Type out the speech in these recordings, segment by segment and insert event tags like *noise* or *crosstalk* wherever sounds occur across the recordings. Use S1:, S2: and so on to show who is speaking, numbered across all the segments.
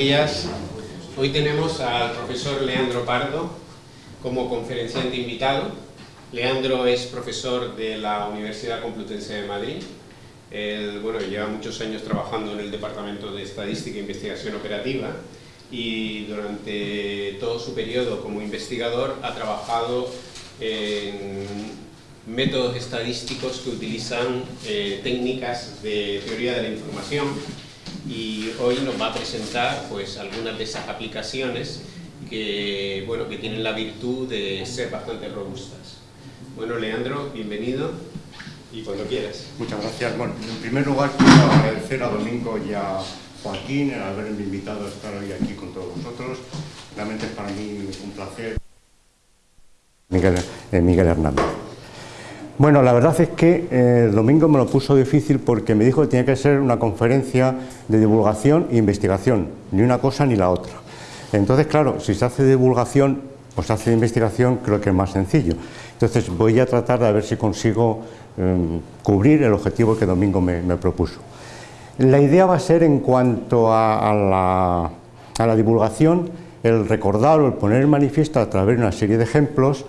S1: días. Hoy tenemos al profesor Leandro Pardo como conferenciante invitado. Leandro es profesor de la Universidad Complutense de Madrid. Él, bueno, lleva muchos años trabajando en el Departamento de Estadística e Investigación Operativa y durante todo su periodo como investigador ha trabajado en métodos estadísticos que utilizan eh, técnicas de teoría de la información y hoy nos va a presentar pues, algunas de esas aplicaciones que, bueno, que tienen la virtud de ser bastante robustas. Bueno, Leandro, bienvenido y cuando quieras.
S2: Muchas gracias. Bueno, en primer lugar quiero agradecer a Domingo y a Joaquín el haberme invitado a estar hoy aquí con todos vosotros. Realmente es para mí un placer. Miguel, eh, Miguel Hernández. Bueno, la verdad es que eh, el domingo me lo puso difícil porque me dijo que tenía que ser una conferencia de divulgación e investigación, ni una cosa ni la otra. Entonces, claro, si se hace divulgación o se hace investigación, creo que es más sencillo. Entonces voy a tratar de ver si consigo em, cubrir el objetivo que Domingo me, propuso. La idea va a ser en cuanto a, la, a la divulgación, el recordar o el poner manifiesto a través de una serie de ejemplos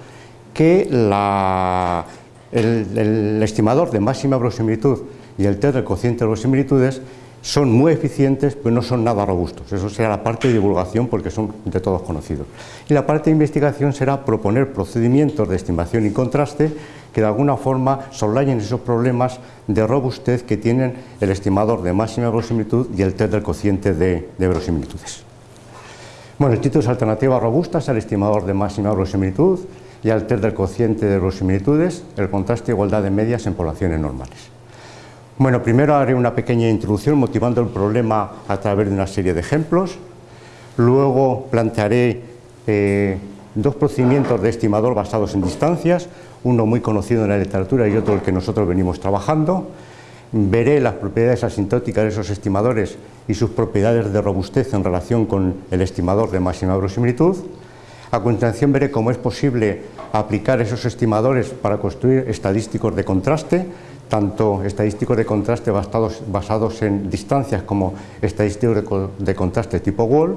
S2: que la el, estimador de máxima verosimilitud y el test del cociente de verosimilitudes son muy eficientes, pero no son nada robustos. Eso será la parte de divulgación porque son de todos conocidos. Y la parte de investigación será proponer procedimientos de estimación y contraste que de alguna forma soslayen esos problemas de robustez que tienen el estimador de máxima verosimilitud y el test del cociente de, de verosimilitudes. Bueno, el título es Alternativas robustas al estimador de máxima verosimilitud y al test del cociente de verosimilitudes, el contraste e igualdad de medias en poblaciones normales. Bueno, primero haré una pequeña introducción motivando el problema a través de una serie de ejemplos, luego plantearé eh, dos procedimientos de estimador basados en distancias, uno muy conocido en la literatura y otro el que nosotros venimos trabajando, veré las propiedades asintóticas de esos estimadores y sus propiedades de robustez en relación con el estimador de máxima verosimilitud, a continuación veré cómo es posible aplicar esos estimadores para construir estadísticos de contraste, tanto estadísticos de contraste basados, en distancias como estadísticos de, contraste tipo Wall.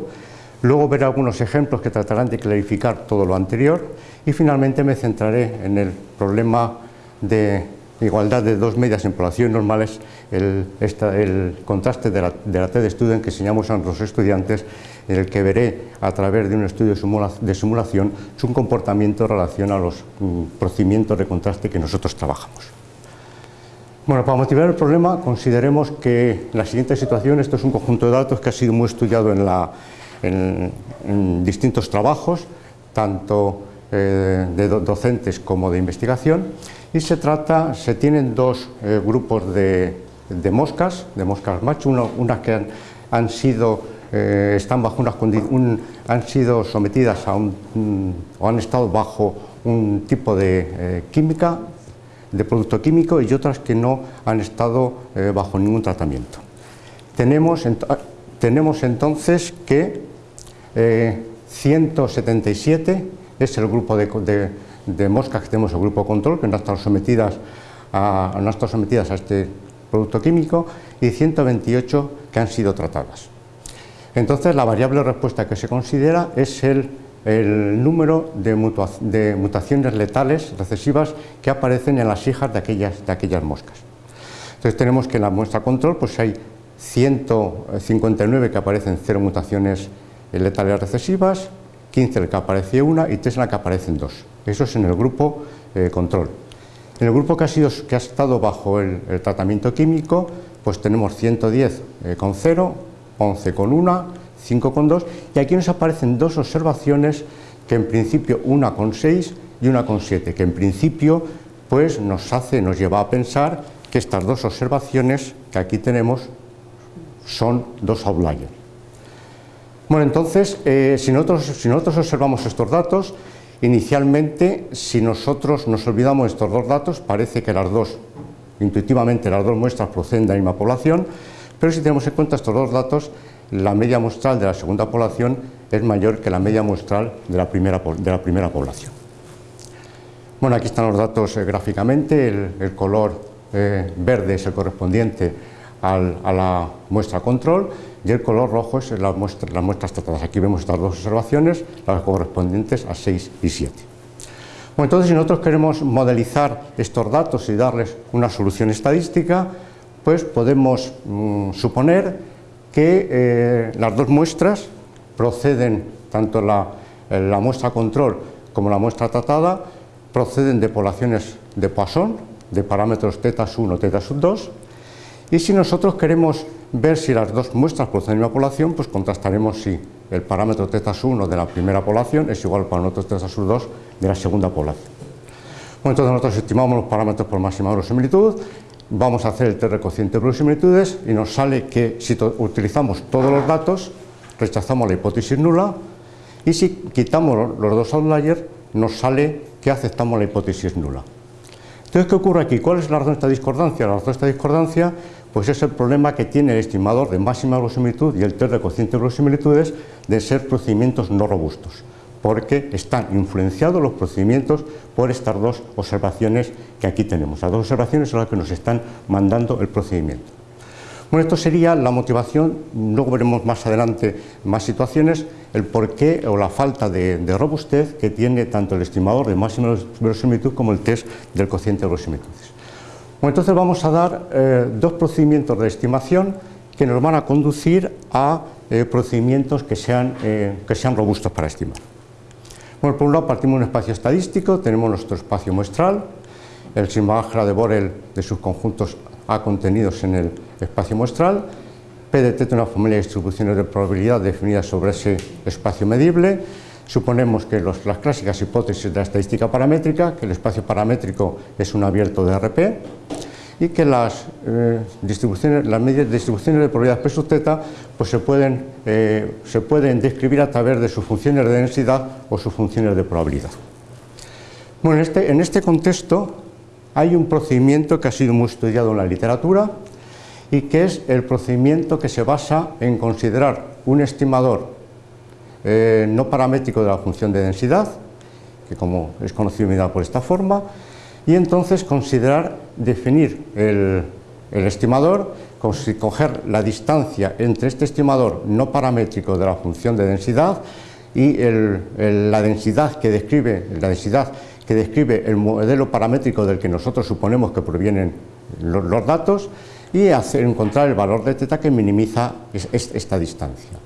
S2: Luego veré algunos ejemplos que tratarán de clarificar todo lo anterior y finalmente me centraré en el problema de igualdad de dos medias en poblaciones normales, el, contraste de la, de la Student que enseñamos a los estudiantes en el que veré a través de un estudio de simulación su comportamiento en relación a los mm, procedimientos de contraste que nosotros trabajamos. Bueno, para motivar el problema consideremos que la siguiente situación, esto es un conjunto de datos que ha sido muy estudiado en, distintos trabajos, tanto eh, de docentes como de investigación, y se trata, se tienen dos eh, grupos de, moscas, de moscas macho, unas que han sido eh, están bajo han sido sometidas a un, o han estado bajo un tipo de eh, química, de producto químico y otras que no han estado eh, bajo ningún tratamiento. Tenemos, tenemos entonces que 177 es el grupo de, moscas que tenemos, el grupo control, que no han sometidas a, no han estado sometidas a este producto químico y 128 que han sido tratadas. Entonces, la variable respuesta que se considera es el, número de, mutaciones letales recesivas que aparecen en las hijas de aquellas, moscas. Entonces, tenemos que en la muestra control pues hay 159 que aparecen cero mutaciones letales recesivas, 15 en el que aparece una y 3 en la que aparecen dos. Eso es en el grupo eh, control. En el grupo que ha, sido, que ha estado bajo el, tratamiento químico, pues tenemos 110 eh, con 0, 11 con 1, 5 con 2 y aquí nos aparecen dos observaciones que en principio una con 6 y una con 7, que en principio pues nos hace, nos lleva a pensar que estas dos observaciones que aquí tenemos son dos outliers. Bueno, entonces, eh, si, nosotros, si nosotros observamos estos datos, inicialmente, si nosotros nos olvidamos de estos dos datos, parece que las dos, intuitivamente las dos muestras proceden de la misma población, pero si tenemos en cuenta estos dos datos, la media muestral de la segunda población es mayor que la media muestral de la primera, de la primera población. Bueno, aquí están los datos eh, gráficamente, el, color eh, verde es el correspondiente a la muestra control, y el color rojo es las muestras tratadas. Aquí vemos estas dos observaciones, las correspondientes a 6 y 7. Bueno, entonces, si nosotros queremos modelizar estos datos y darles una solución estadística, pues podemos mm, suponer que eh, las dos muestras proceden, tanto la, la muestra control como la muestra tratada, proceden de poblaciones de Poisson, de parámetros teta 1, teta 2, y si nosotros queremos ver si las dos muestras proceden de una población, pues contrastaremos si el parámetro teta 1 de la primera población es igual al parámetro teta 2 de la segunda población. Bueno, entonces nosotros estimamos los parámetros por máxima verosimilitud, vamos a hacer el test cociente de verosimilitudes y nos sale que si utilizamos todos los datos, rechazamos la hipótesis nula y si quitamos los dos outliers, nos sale que aceptamos la hipótesis nula. Entonces, ¿qué ocurre aquí? ¿Cuál es la razón de esta discordancia? La razón de esta discordancia pues es el problema que tiene el estimador de máxima verosimilitud y el test de cociente de verosimilitudes de ser procedimientos no robustos, porque están influenciados los procedimientos por estas dos observaciones que aquí tenemos. Las dos observaciones son las que nos están mandando el procedimiento. Bueno, esto sería la motivación, luego veremos más adelante más situaciones, el porqué o la falta de, robustez que tiene tanto el estimador de máxima verosimilitud como el test del cociente de verosimilitudes. Bueno, entonces vamos a dar eh, dos procedimientos de estimación que nos van a conducir a eh, procedimientos que sean, eh, que sean robustos para estimar. Bueno, por un lado partimos de un espacio estadístico, tenemos nuestro espacio muestral, el Simbachra de Borel de sus conjuntos A contenidos en el espacio muestral, P detecta una familia de distribuciones de probabilidad definidas sobre ese espacio medible, Suponemos que las clásicas hipótesis de la estadística paramétrica, que el espacio paramétrico es un abierto de RP y que las, eh, distribuciones, las medias distribuciones de probabilidad P sub teta pues se, pueden, eh, se pueden describir a través de sus funciones de densidad o sus funciones de probabilidad. Bueno, en este, en este contexto hay un procedimiento que ha sido muy estudiado en la literatura y que es el procedimiento que se basa en considerar un estimador eh, no paramétrico de la función de densidad, que como es conocido por esta forma, y entonces considerar definir el, estimador, coger la distancia entre este estimador no paramétrico de la función de densidad y la densidad que describe la densidad que describe el modelo paramétrico del que nosotros suponemos que provienen los, datos y hacer, encontrar el valor de teta que minimiza esta distancia.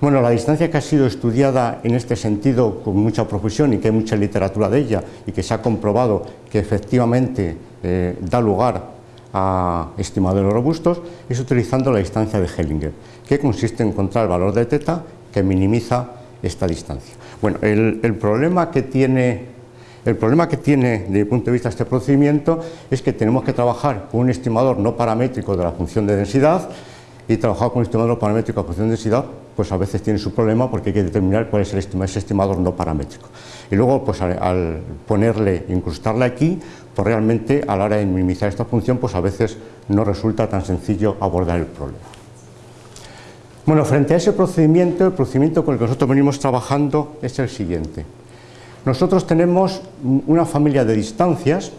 S2: Bueno, la distancia que ha sido estudiada en este sentido con mucha profesión y que hay mucha literatura de ella y que se ha comprobado que efectivamente eh, da lugar a estimadores robustos es utilizando la distancia de Hellinger, que consiste en encontrar el valor de teta que minimiza esta distancia. Bueno, el, problema que tiene el problema que tiene desde mi punto de vista este procedimiento es que tenemos que trabajar con un estimador no paramétrico de la función de densidad y trabajar con un estimador paramétrico la función de densidad pues a veces tiene su problema porque hay que determinar cuál es el ese estimador no paramétrico. Y luego, pues al, ponerle, incrustarle aquí, pues realmente a la hora de minimizar esta función, pues a veces no resulta tan sencillo abordar el problema. Bueno, frente a ese procedimiento, el procedimiento con el que nosotros venimos trabajando es el siguiente. Nosotros tenemos una familia de distancias.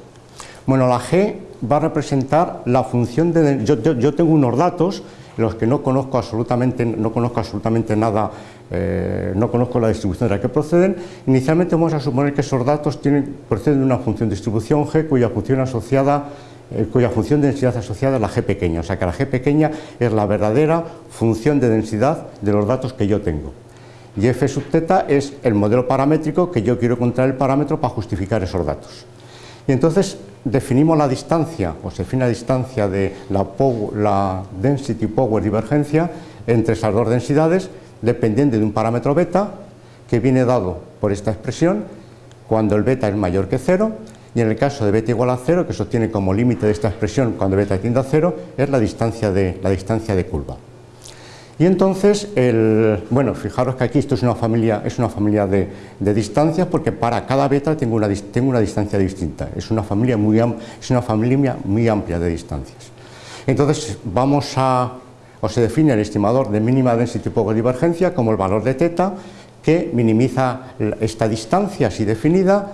S2: Bueno, la G va a representar la función de... yo tengo unos datos los que no conozco absolutamente, no conozco absolutamente nada, eh, no conozco la distribución de la que proceden, inicialmente vamos a suponer que esos datos tienen, proceden de una función de distribución G cuya función asociada eh, cuya función de densidad asociada es la G pequeña, o sea que la G pequeña es la verdadera función de densidad de los datos que yo tengo. Y F sub teta es el modelo paramétrico que yo quiero encontrar el parámetro para justificar esos datos. Y entonces definimos la distancia, o se define la distancia de la, density power divergencia entre esas dos densidades dependiendo de un parámetro beta que viene dado por esta expresión cuando el beta es mayor que cero y en el caso de beta igual a cero, que se obtiene como límite de esta expresión cuando beta tiende a cero, es la distancia de, la distancia de curva. Y entonces, el, bueno, fijaros que aquí esto es una familia, es una familia de, distancias porque para cada beta tengo una, tengo una distancia distinta. Es una, familia muy, es una familia muy amplia de distancias. Entonces, vamos a, o se define el estimador de mínima density power divergencia como el valor de teta que minimiza esta distancia así definida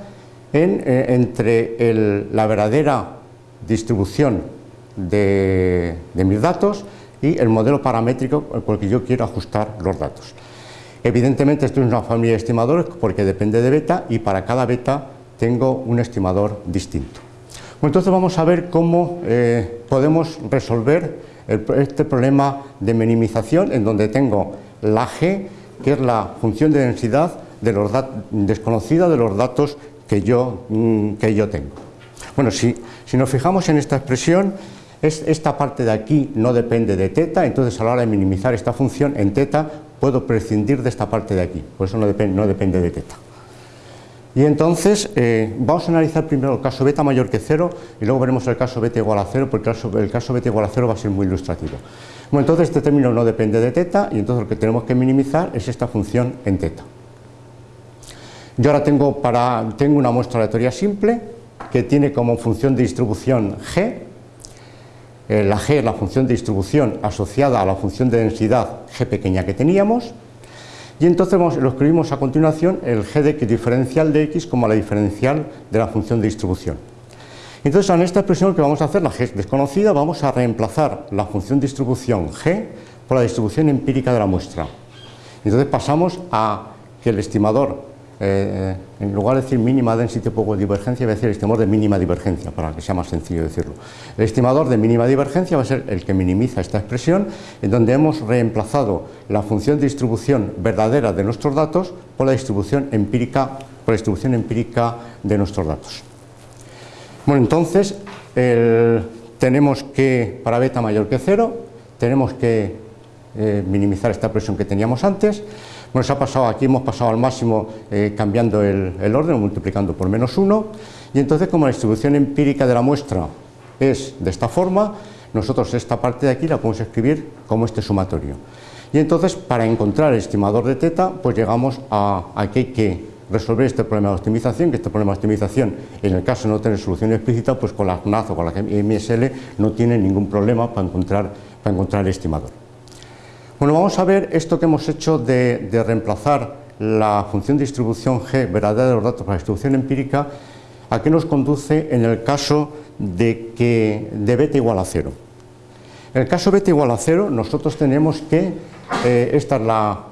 S2: eh, entre la verdadera distribución de mis datos y el modelo paramétrico el que yo quiero ajustar los datos. Evidentemente esto es una familia de estimadores porque depende de beta y para cada beta tengo un estimador distinto. entonces vamos a ver cómo eh, podemos resolver este problema de minimización en donde tengo la G, que es la función de densidad desconocida de los datos que yo, mm, que yo tengo. Bueno, si, si nos fijamos en esta expresión, es, esta parte de aquí no depende de teta, entonces a la hora de minimizar esta función en teta puedo prescindir de esta parte de aquí, por eso no, depende, de teta. Y entonces eh, vamos a analizar primero el caso beta mayor que cero y luego veremos el caso beta igual a cero porque el caso, el beta igual a cero va a ser muy ilustrativo. Bueno, entonces este término no depende de teta y entonces lo que tenemos que minimizar es esta función en teta. Yo ahora tengo, tengo una muestra aleatoria simple que tiene como función de distribución g. Eh, la g la función de distribución asociada a la función de densidad g pequeña que teníamos. Y entonces lo escribimos a continuación el g de diferencial de x como la diferencial de la función de distribución. Entonces en esta expresión que vamos a hacer, la g desconocida, vamos a reemplazar la función de distribución g por la distribución empírica de la muestra. Entonces pasamos a que el estimador eh, en lugar de decir mínima density poco divergencia, voy a decir estimador de mínima divergencia, para que sea más sencillo decirlo. El estimador de mínima divergencia va a ser el que minimiza esta expresión, en donde hemos reemplazado la función de distribución verdadera de nuestros datos por la distribución empírica, por la distribución empírica de nuestros datos. Bueno, entonces, tenemos que, para beta mayor que cero, tenemos que eh, minimizar esta expresión que teníamos antes, bueno, ha pasado, aquí hemos pasado al máximo eh, cambiando el, orden, multiplicando por menos 1, y entonces como la distribución empírica de la muestra es de esta forma, nosotros esta parte de aquí la podemos escribir como este sumatorio. Y entonces, para encontrar el estimador de teta, pues llegamos a, a que hay que resolver este problema de optimización, que este problema de optimización, en el caso de no tener solución explícita, pues con la CNAZ o con la MSL no tiene ningún problema para encontrar, para encontrar el estimador. Bueno, vamos a ver esto que hemos hecho de, reemplazar la función de distribución G verdadera de los datos para la distribución empírica, a qué nos conduce en el caso de que de beta igual a cero. En el caso beta igual a cero, nosotros tenemos que, eh, esta es la,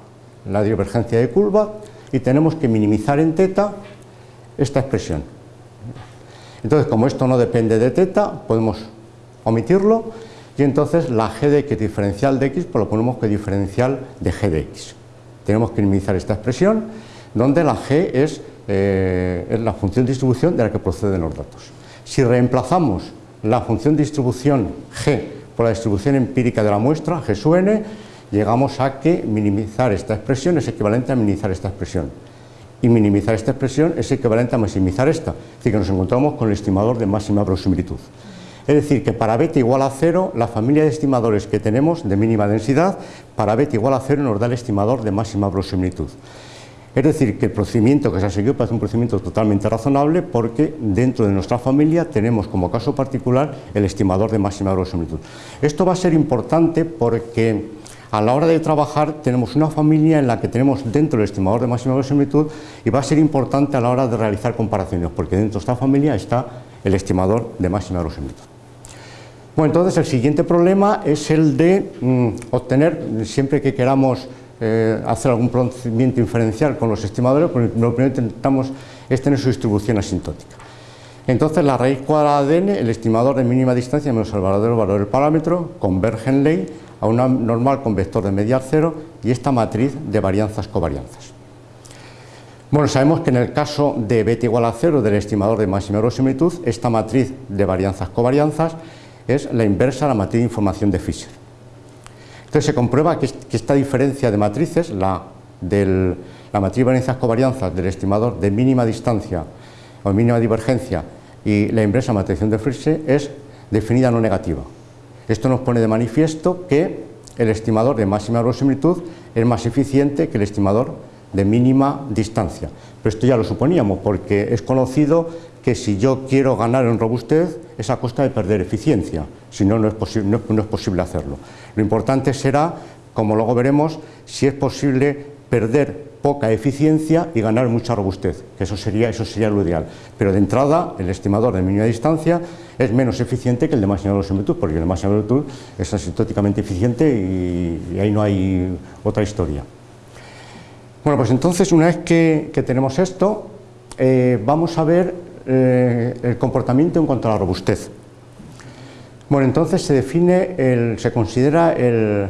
S2: la divergencia de curva, y tenemos que minimizar en teta esta expresión. Entonces, como esto no depende de teta, podemos omitirlo y entonces la g de x diferencial de x pues lo ponemos que diferencial de g de x. Tenemos que minimizar esta expresión donde la g es, eh, es la función de distribución de la que proceden los datos. Si reemplazamos la función de distribución g por la distribución empírica de la muestra, g sub n, llegamos a que minimizar esta expresión es equivalente a minimizar esta expresión. Y minimizar esta expresión es equivalente a maximizar esta. Es decir, que nos encontramos con el estimador de máxima verosimilitud. Es decir, que para beta igual a cero, la familia de estimadores que tenemos de mínima densidad, para beta igual a cero nos da el estimador de máxima verosimilitud. Es decir, que el procedimiento que se ha seguido parece un procedimiento totalmente razonable porque dentro de nuestra familia tenemos como caso particular el estimador de máxima verosimilitud. Esto va a ser importante porque a la hora de trabajar tenemos una familia en la que tenemos dentro el estimador de máxima verosimilitud y va a ser importante a la hora de realizar comparaciones porque dentro de esta familia está el estimador de máxima verosimilitud. Bueno, entonces el siguiente problema es el de mm, obtener, siempre que queramos eh, hacer algún procedimiento inferencial con los estimadores, pues lo primero que intentamos es tener su distribución asintótica. Entonces la raíz cuadrada de n, el estimador de mínima distancia menos el verdadero valor del parámetro, converge en ley a una normal con vector de mediar cero y esta matriz de varianzas covarianzas. Bueno, sabemos que en el caso de beta igual a cero del estimador de máxima verosimilitud, esta matriz de varianzas covarianzas es la inversa a la matriz de información de Fisher. Entonces se comprueba que, esta diferencia de matrices, la, del, la matriz varianzas covarianzas del estimador de mínima distancia o mínima divergencia y la inversa matriz de Fisher es definida no negativa. Esto nos pone de manifiesto que el estimador de máxima verosimilitud es más eficiente que el estimador de mínima distancia. Pero esto ya lo suponíamos porque es conocido que si yo quiero ganar en robustez es a costa de perder eficiencia, si no, no es, posible, no, es posible hacerlo. Lo importante será, como luego veremos, si es posible perder poca eficiencia y ganar mucha robustez, que eso sería, eso sería lo ideal. Pero de entrada, el estimador de mínima distancia es menos eficiente que el de máxima verosimilitud, porque el de máxima verosimilitud es asintóticamente eficiente y, ahí no hay otra historia. Bueno, pues entonces, una vez que, tenemos esto, eh, vamos a ver eh, el comportamiento en cuanto a la robustez. Bueno, entonces se define, se considera el,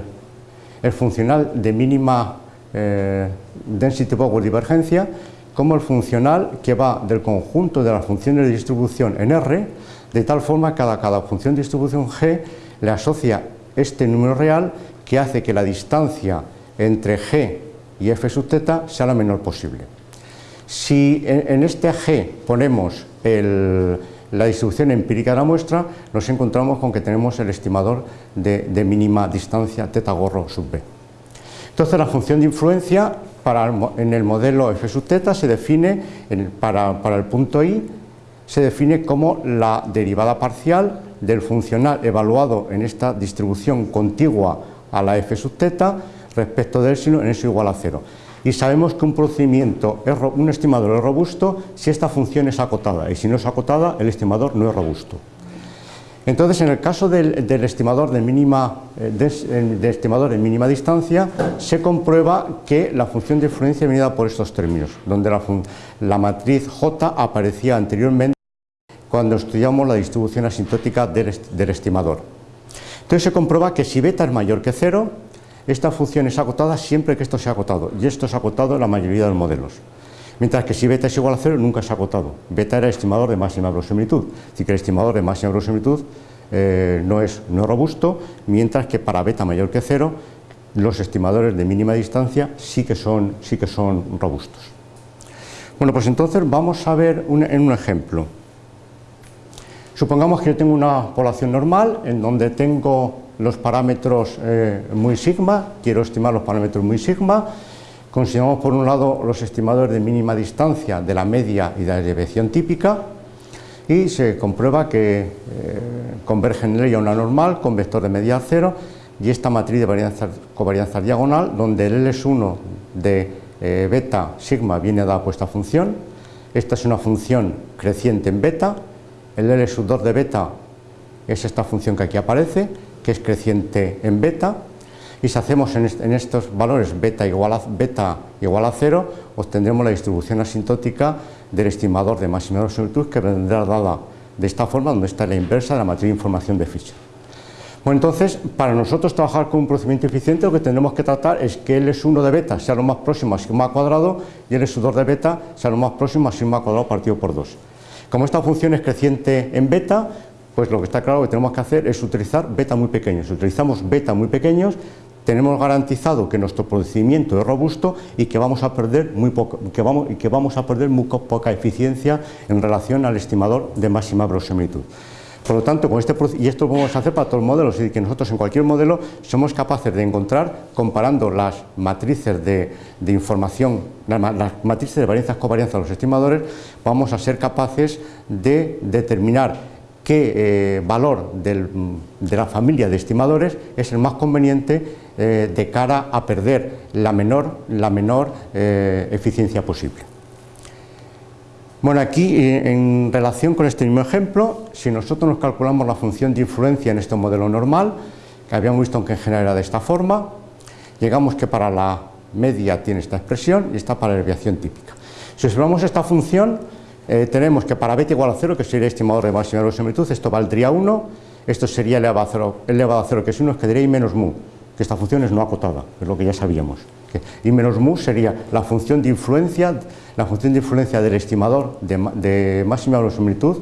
S2: funcional de mínima eh, density power divergencia como el funcional que va del conjunto de las funciones de distribución en R, de tal forma que cada función de distribución G le asocia este número real que hace que la distancia entre G y f sub θ sea la menor posible. Si en, este G ponemos la distribución empírica de la muestra, nos encontramos con que tenemos el estimador de, mínima distancia teta gorro sub b. Entonces la función de influencia para en el modelo f sub teta se define, en, para, el punto i, se define como la derivada parcial del funcional evaluado en esta distribución contigua a la f sub teta respecto del sino en eso igual a cero. Y sabemos que un procedimiento, un estimador es robusto si esta función es acotada y si no es acotada el estimador no es robusto. Entonces, en el caso del, estimador, de mínima, eh, mínima distancia, se comprueba que la función de influencia viene dada por estos términos, donde la, matriz J aparecía anteriormente cuando estudiamos la distribución asintótica del, del estimador. Entonces se comprueba que si beta es mayor que cero, esta función es acotada siempre que esto sea acotado, y esto es acotado en la mayoría de los modelos. Mientras que si beta es igual a cero nunca se ha agotado. Beta era el estimador de máxima verosimilitud. Así que el estimador de máxima verosimilitud eh, no, es, no robusto, mientras que para beta mayor que cero los estimadores de mínima distancia sí que son, sí que son robustos. Bueno, pues entonces vamos a ver en un ejemplo. Supongamos que yo tengo una población normal en donde tengo los parámetros eh, muy sigma, quiero estimar los parámetros muy sigma, Consideramos por un lado los estimadores de mínima distancia de la media y de la desviación típica y se comprueba que eh, convergen en ella una normal con vector de media cero y esta matriz de covarianza diagonal donde el L es 1 de eh, beta sigma viene dada por esta función. Esta es una función creciente en beta, el L sub 2 de beta es esta función que aquí aparece, que es creciente en beta, y si hacemos en, estos valores beta igual, a, beta igual a 0, obtendremos la distribución asintótica del estimador de máxima verosimilitud que vendrá dada de esta forma, donde está la inversa de la matriz de información de Fischer. Bueno, entonces, para nosotros trabajar con un procedimiento eficiente, lo que tendremos que tratar es que L 1 de beta sea lo más próximo a sigma cuadrado y L 2 de beta sea lo más próximo a sigma cuadrado partido por 2. Como esta función es creciente en beta, pues lo que está claro que tenemos que hacer es utilizar beta muy pequeños. Si utilizamos beta muy pequeños, tenemos garantizado que nuestro procedimiento es robusto y que vamos a perder muy, que vamos, que vamos a perder muy poca eficiencia en relación al estimador de máxima verosimilitud. Por lo tanto, con este, y esto lo podemos hacer para todos los modelos, es decir, que nosotros en cualquier modelo somos capaces de encontrar, comparando las matrices de, información, las, matrices de varianzas covarianza de los estimadores, vamos a ser capaces de determinar qué eh, valor de la familia de estimadores es el más conveniente eh, de cara a perder la menor, la menor eh, eficiencia posible. Bueno, aquí en relación con este mismo ejemplo, si nosotros nos calculamos la función de influencia en este modelo normal, que habíamos visto que en general era de esta forma, llegamos que para la media tiene esta expresión y esta para la desviación típica. Si observamos esta función, tenemos que para beta igual a 0, que sería estimador de máxima verosimilitud, esto valdría 1, esto sería elevado a 0, elevado a 0 que es 1, quedaría I menos mu que esta función es no acotada, es lo que ya sabíamos. y menos mu sería la función de influencia, la función de influencia del estimador de, máxima verosimilitud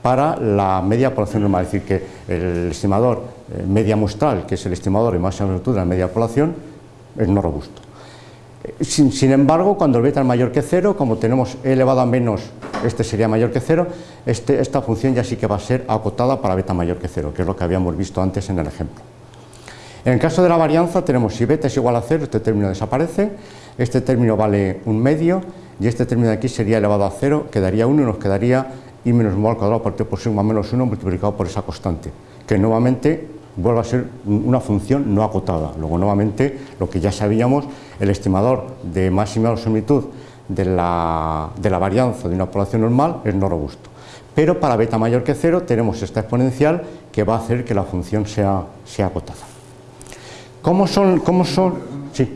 S2: para la media población normal, es decir, que el estimador eh, media muestral, que es el estimador de máxima verosimilitud de la media población, es no robusto. Sin, sin, embargo, cuando el beta es mayor que cero, como tenemos e elevado a menos, este sería mayor que cero, este, esta función ya sí que va a ser acotada para beta mayor que cero, que es lo que habíamos visto antes en el ejemplo. En el caso de la varianza tenemos si beta es igual a cero, este término desaparece, este término vale un medio y este término de aquí sería elevado a cero, quedaría 1 y nos quedaría i menos mu al cuadrado partido por sigma menos 1 multiplicado por esa constante, que nuevamente vuelve a ser una función no acotada. Luego, nuevamente, lo que ya sabíamos, el estimador de máxima verosimilitud de la, de la varianza de una población normal es no robusto. Pero para beta mayor que cero tenemos esta exponencial que va a hacer que la función sea, sea acotada. ¿Cómo son? Cómo son? Sí.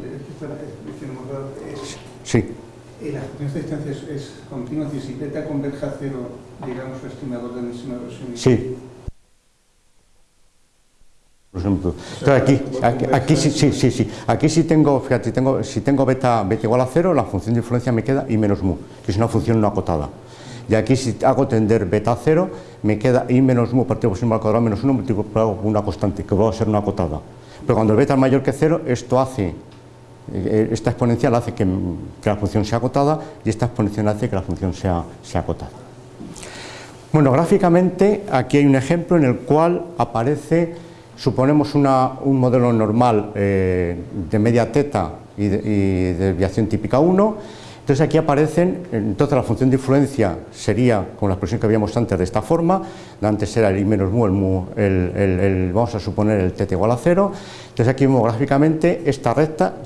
S2: Sí.
S3: ¿Y la función de distancia es, continua? Si beta converge a cero, digamos, el estimador de máxima.
S2: Sí. Entonces aquí, aquí, sí, sí, sí, sí, aquí si tengo, fíjate, tengo, si tengo beta, beta igual a cero, la función de influencia me queda i menos mu, que es una función no acotada. Y aquí si hago tender beta a cero, me queda i menos mu partido por al cuadrado menos 1 multiplicado por una constante, que va a ser una acotada. Pero cuando el beta es mayor que cero, esto hace, eh, esta exponencial hace que, que, la función sea acotada y esta exponencial hace que la función sea, sea acotada. Bueno, gráficamente aquí hay un ejemplo en el cual aparece Suponemos un modelo normal eh, de media teta y, de, y desviación típica 1. Entonces aquí aparecen, entonces la función de influencia sería, con la expresión que habíamos antes, de esta forma, antes era el i menos mu, el mu el, vamos a suponer el teta igual a 0. Entonces aquí vemos gráficamente esta recta,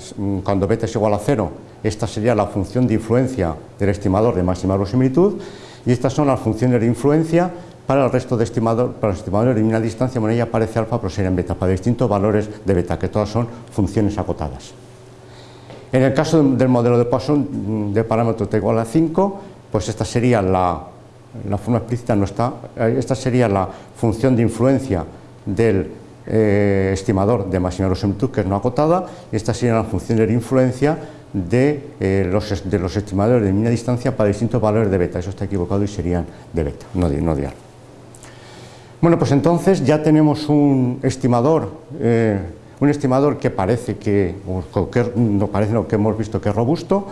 S2: cuando beta es igual a 0, esta sería la función de influencia del estimador de máxima verosimilitud, y estas son las funciones de influencia para el resto de estimador, para los estimadores de mínima distancia, bueno, ahí aparece alfa, pero serían beta, para distintos valores de beta, que todas son funciones acotadas. En el caso del modelo de Poisson de parámetro t igual a 5, pues esta sería la, la forma explícita no está, eh, esta sería la función de influencia del eh, estimador de máxima verosimilitud, que es no acotada, y esta sería la función de influencia de, eh, los, de los estimadores de mínima distancia para distintos valores de beta, eso está equivocado y serían de beta, no no de alfa. Bueno, pues entonces ya tenemos un estimador, eh, un estimador que parece que, o que no parece lo que hemos visto que es robusto,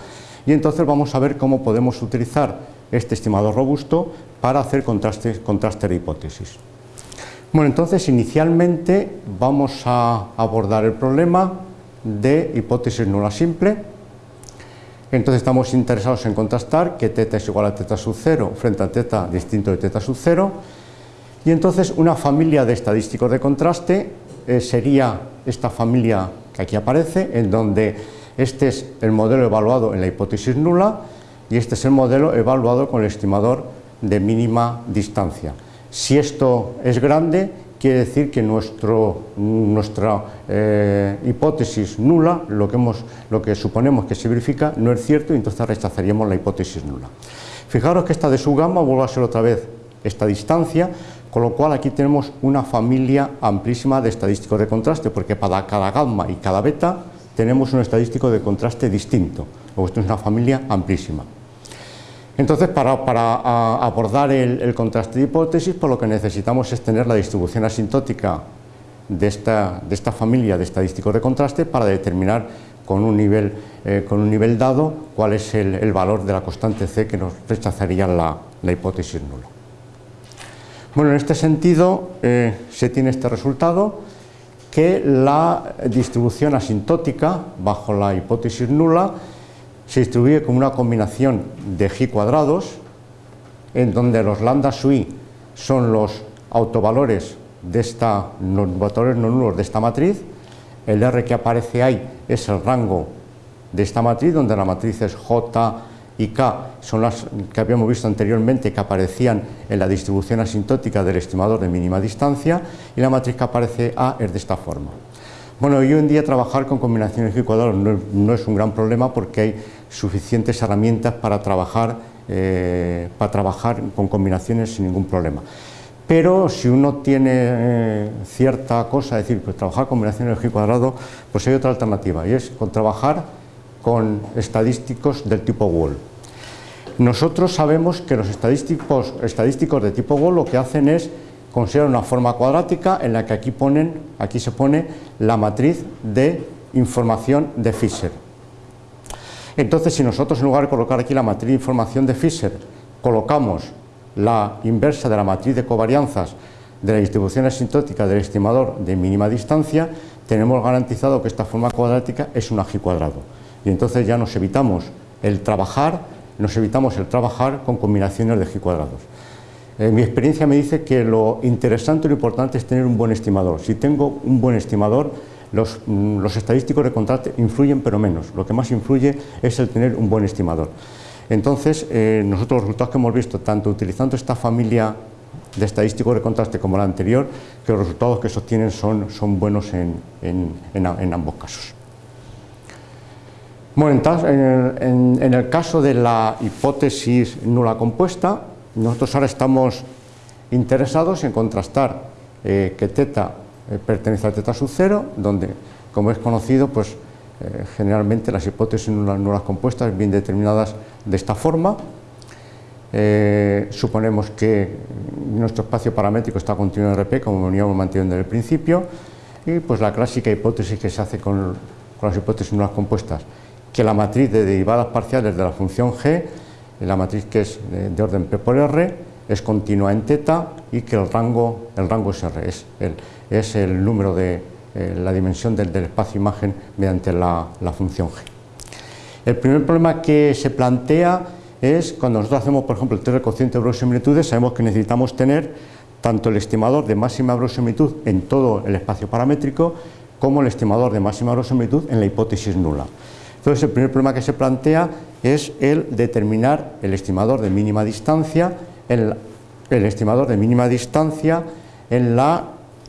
S2: y entonces vamos a ver cómo podemos utilizar este estimador robusto para hacer contraste, contraste de hipótesis. Bueno, entonces inicialmente vamos a abordar el problema de hipótesis nula simple. Entonces estamos interesados en contrastar que teta es igual a teta sub 0 frente a teta distinto de teta sub 0 y entonces una familia de estadísticos de contraste eh, sería esta familia que aquí aparece, en donde este es el modelo evaluado en la hipótesis nula y este es el modelo evaluado con el estimador de mínima distancia. Si esto es grande, quiere decir que nuestro, nuestra eh, hipótesis nula, lo que, hemos, lo que suponemos que se verifica, no es cierto y entonces rechazaríamos la hipótesis nula. Fijaros que esta de su gamma vuelve a ser otra vez esta distancia, con lo cual aquí tenemos una familia amplísima de estadísticos de contraste, porque para cada gamma y cada beta tenemos un estadístico de contraste distinto, esto es una familia amplísima. Entonces, para, abordar el, contraste de hipótesis, pues lo que necesitamos es tener la distribución asintótica de esta, familia de estadísticos de contraste para determinar con un nivel, eh, dado cuál es el, valor de la constante C que nos rechazaría la hipótesis nula. Bueno, en este sentido eh, se tiene este resultado que la distribución asintótica bajo la hipótesis nula se distribuye como una combinación de g cuadrados en donde los lambda sui son los autovalores de esta, valores no nulos de esta matriz, el R que aparece ahí es el rango de esta matriz, donde la matriz es J, y K son las que habíamos visto anteriormente que aparecían en la distribución asintótica del estimador de mínima distancia y la matriz que aparece A es de esta forma. Bueno, hoy en día trabajar con combinaciones de cuadrados no, no, es un gran problema porque hay suficientes herramientas para trabajar, eh, para trabajar con combinaciones sin ningún problema. Pero si uno tiene eh, cierta cosa, es decir, pues trabajar combinaciones de G cuadrado, pues hay otra alternativa y es con trabajar con estadísticos del tipo Wall. Nosotros sabemos que los estadísticos, estadísticos de tipo Wall lo que hacen es considerar una forma cuadrática en la que aquí, ponen, aquí se pone la matriz de información de Fisher. Entonces, si nosotros en lugar de colocar aquí la matriz de información de Fisher, colocamos la inversa de la matriz de covarianzas de la distribución asintótica del estimador de mínima distancia, tenemos garantizado que esta forma cuadrática es un G cuadrado. Y entonces ya nos evitamos el trabajar nos evitamos el trabajar con combinaciones de G cuadrados. Eh, mi experiencia me dice que lo interesante y lo importante es tener un buen estimador. Si tengo un buen estimador, los, mm, los, estadísticos de contraste influyen pero menos. Lo que más influye es el tener un buen estimador. Entonces, eh, nosotros los resultados que hemos visto, tanto utilizando esta familia de estadísticos de contraste como la anterior, que los resultados que se obtienen son, son buenos en, en, en, ambos casos. Bueno, en, el caso de la hipótesis nula compuesta, nosotros ahora estamos interesados en contrastar eh, que teta eh, pertenece a teta sub 0, donde, como es conocido, pues eh, generalmente las hipótesis nulas, nulas compuestas bien determinadas de esta forma. Suponemos que nuestro espacio paramétrico está continuo en RP, como veníamos manteniendo desde el principio, y pues la clásica hipótesis que se hace con las hipótesis nulas compuestas, que la matriz de derivadas parciales de la función g, la matriz que es de, orden P por R, es continua en teta y que el rango, el rango es R, es el, es el número de, eh, la dimensión del, espacio imagen mediante la, función g. El primer problema que se plantea es cuando nosotros hacemos, por ejemplo, el test de cociente de verosimilitudes, sabemos que necesitamos tener tanto el estimador de máxima verosimilitud en todo el espacio paramétrico como el estimador de máxima verosimilitud en la hipótesis nula. Entonces, el primer problema que se plantea es el determinar el estimador de mínima distancia, el, estimador de mínima distancia en la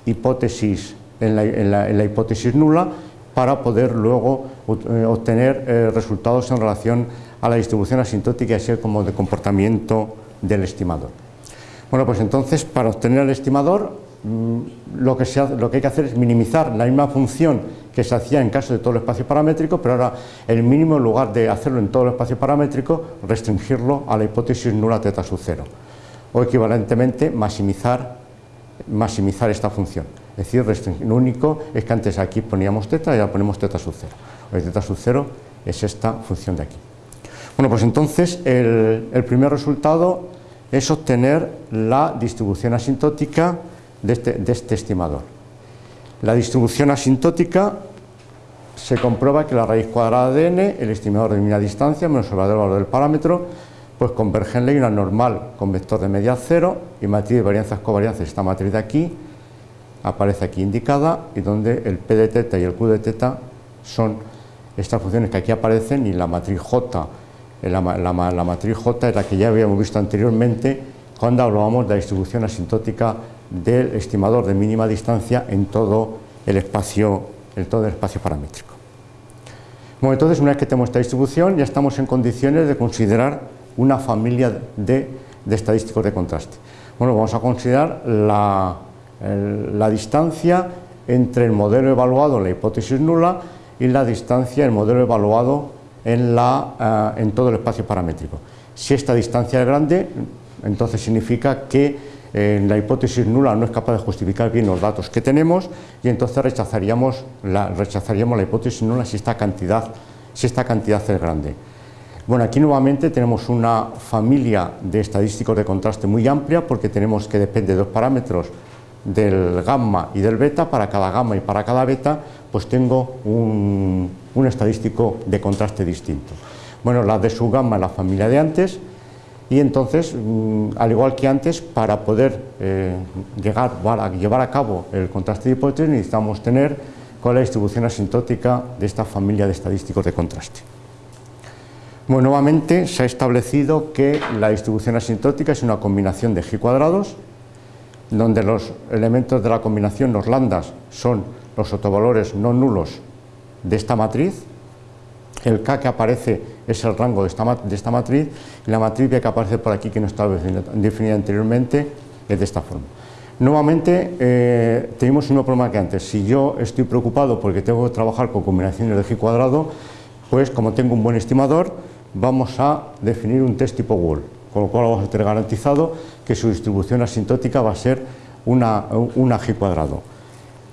S2: hipótesis en la, hipótesis nula para poder luego eh, obtener eh, resultados en relación a la distribución asintótica, así como de comportamiento del estimador. Bueno, pues entonces para obtener el estimador mm, lo que, lo que hay que hacer es minimizar la misma función que se hacía en caso de todo el espacio paramétrico, pero ahora el mínimo en lugar de hacerlo en todo el espacio paramétrico, restringirlo a la hipótesis nula teta sub 0 o equivalentemente maximizar, maximizar esta función. Es decir, lo único es que antes aquí poníamos teta y ahora ponemos teta sub 0. El teta sub 0 es esta función de aquí. Bueno, pues entonces el, primer resultado es obtener la distribución asintótica de este, de este estimador. La distribución asintótica se comprueba que la raíz cuadrada de n, el estimador de mínima distancia menos el valor del parámetro, pues converge en ley normal con vector de media cero y matriz de varianzas covarianzas, esta matriz de aquí, aparece aquí indicada y donde el P de teta y el Q de teta son estas funciones que aquí aparecen y la matriz J, la, matriz J es la que ya habíamos visto anteriormente cuando hablábamos de la distribución asintótica del estimador de mínima distancia en todo el espacio, en todo el espacio paramétrico. Bueno, entonces una vez que tenemos esta distribución ya estamos en condiciones de considerar una familia de, estadísticos de contraste. Bueno, vamos a considerar la, la distancia entre el modelo evaluado en la hipótesis nula y la distancia del modelo evaluado en, la, eh, en todo el espacio paramétrico. Si esta distancia es grande, entonces significa que en la hipótesis nula no es capaz de justificar bien los datos que tenemos y entonces rechazaríamos la, rechazaríamos la hipótesis nula si esta, cantidad, si esta cantidad es grande. Bueno, aquí nuevamente tenemos una familia de estadísticos de contraste muy amplia porque tenemos que depende de dos parámetros del gamma y del beta, para cada gamma y para cada beta, pues tengo un, estadístico de contraste distinto. Bueno, la de su gamma es la familia de antes, y entonces, mm, al igual que antes, para poder eh, llegar, a llevar a cabo el contraste de hipótesis necesitamos tener cuál es la distribución asintótica de esta familia de estadísticos de contraste. Bueno, nuevamente se ha establecido que la distribución asintótica es una combinación de g cuadrados donde los elementos de la combinación, los lambdas, son los autovalores no nulos de esta matriz, el K que aparece es el rango de esta, matriz y la matriz que aparece por aquí que no está definida anteriormente es de esta forma. Nuevamente eh, tenemos un mismo problema que antes, si yo estoy preocupado porque tengo que trabajar con combinaciones de G cuadrado, pues como tengo un buen estimador, vamos a definir un test tipo Wall con lo cual vamos a tener garantizado que su distribución asintótica va a ser una, G cuadrado.